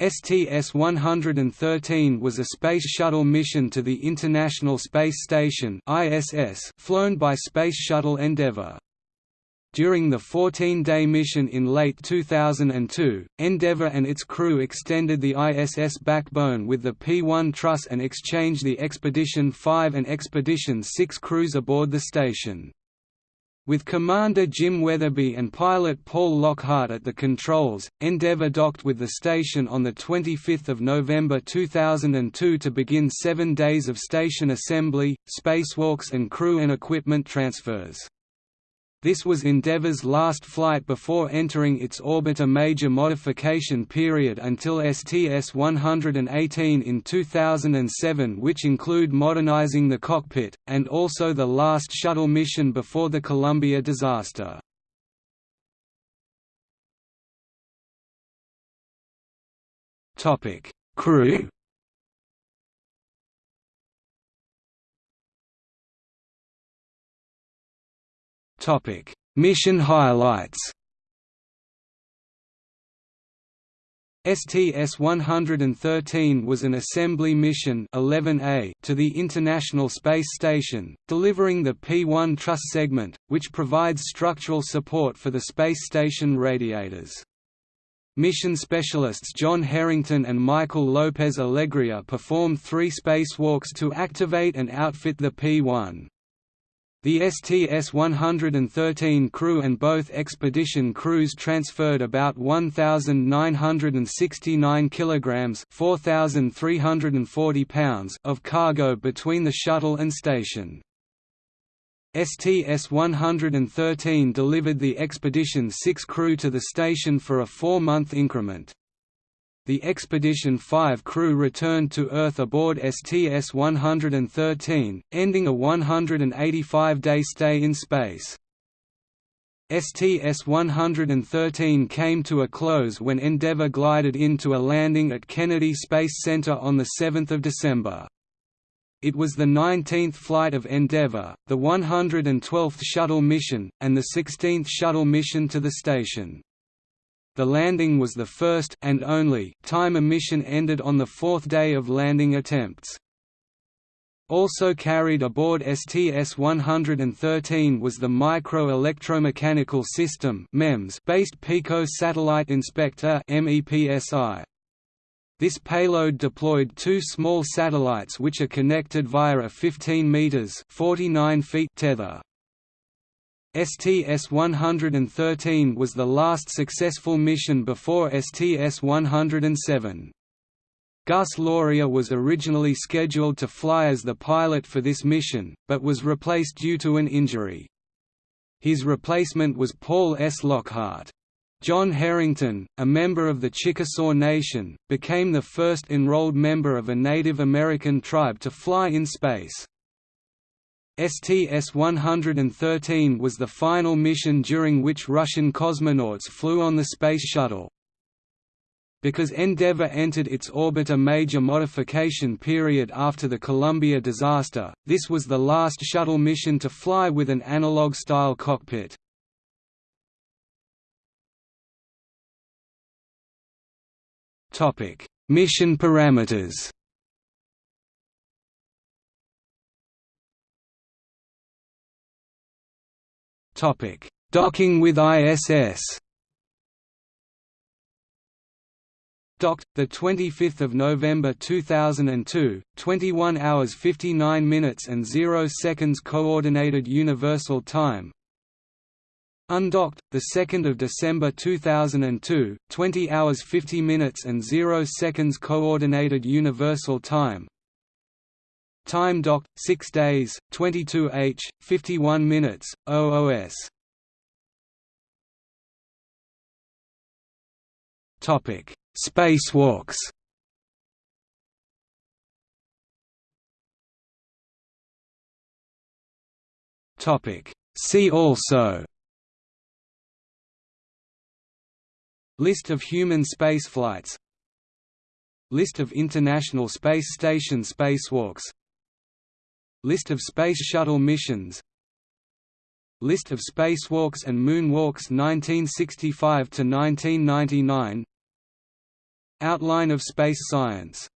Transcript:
STS-113 was a Space Shuttle mission to the International Space Station ISS flown by Space Shuttle Endeavour. During the 14-day mission in late 2002, Endeavour and its crew extended the ISS backbone with the P-1 truss and exchanged the Expedition 5 and Expedition 6 crews aboard the station. With Commander Jim Wetherbee and pilot Paul Lockhart at the controls, Endeavour docked with the station on 25 November 2002 to begin seven days of station assembly, spacewalks and crew and equipment transfers. This was Endeavour's last flight before entering its orbiter major modification period until STS-118 in 2007 which include modernizing the cockpit, and also the last shuttle mission before the Columbia disaster. Crew Topic: Mission highlights. STS-113 was an assembly mission 11A to the International Space Station, delivering the P-1 truss segment, which provides structural support for the space station radiators. Mission specialists John Herrington and Michael Lopez Alegria performed three spacewalks to activate and outfit the P-1. The STS-113 crew and both expedition crews transferred about 1969 kilograms, 4340 pounds of cargo between the shuttle and station. STS-113 delivered the Expedition 6 crew to the station for a four-month increment the Expedition 5 crew returned to Earth aboard STS-113, ending a 185-day stay in space. STS-113 came to a close when Endeavour glided into a landing at Kennedy Space Center on 7 December. It was the 19th flight of Endeavour, the 112th shuttle mission, and the 16th shuttle mission to the station. The landing was the first and only time a mission ended on the fourth day of landing attempts. Also carried aboard STS-113 was the Micro-Electromechanical System based Pico Satellite Inspector MEPSI. This payload deployed two small satellites which are connected via a 15 meters (49 feet) tether. STS-113 was the last successful mission before STS-107. Gus Loria was originally scheduled to fly as the pilot for this mission, but was replaced due to an injury. His replacement was Paul S. Lockhart. John Herrington, a member of the Chickasaw Nation, became the first enrolled member of a Native American tribe to fly in space. STS-113 was the final mission during which Russian cosmonauts flew on the Space Shuttle. Because Endeavour entered its orbiter major modification period after the Columbia disaster, this was the last shuttle mission to fly with an analog-style cockpit. Mission parameters Topic: Docking with ISS. Docked the 25th of November 2002, 21 hours 59 minutes and 0 seconds coordinated universal time. Undocked the 2nd of December 2002, 20 hours 50 minutes and 0 seconds coordinated universal time. Time docked 6 days, 22 h, 51 minutes, OOS. Topic: Spacewalks. Topic: See also. List of human spaceflights. List of International Space Station spacewalks List of Space Shuttle missions. List of spacewalks and moonwalks 1965 to 1999 Outline of space science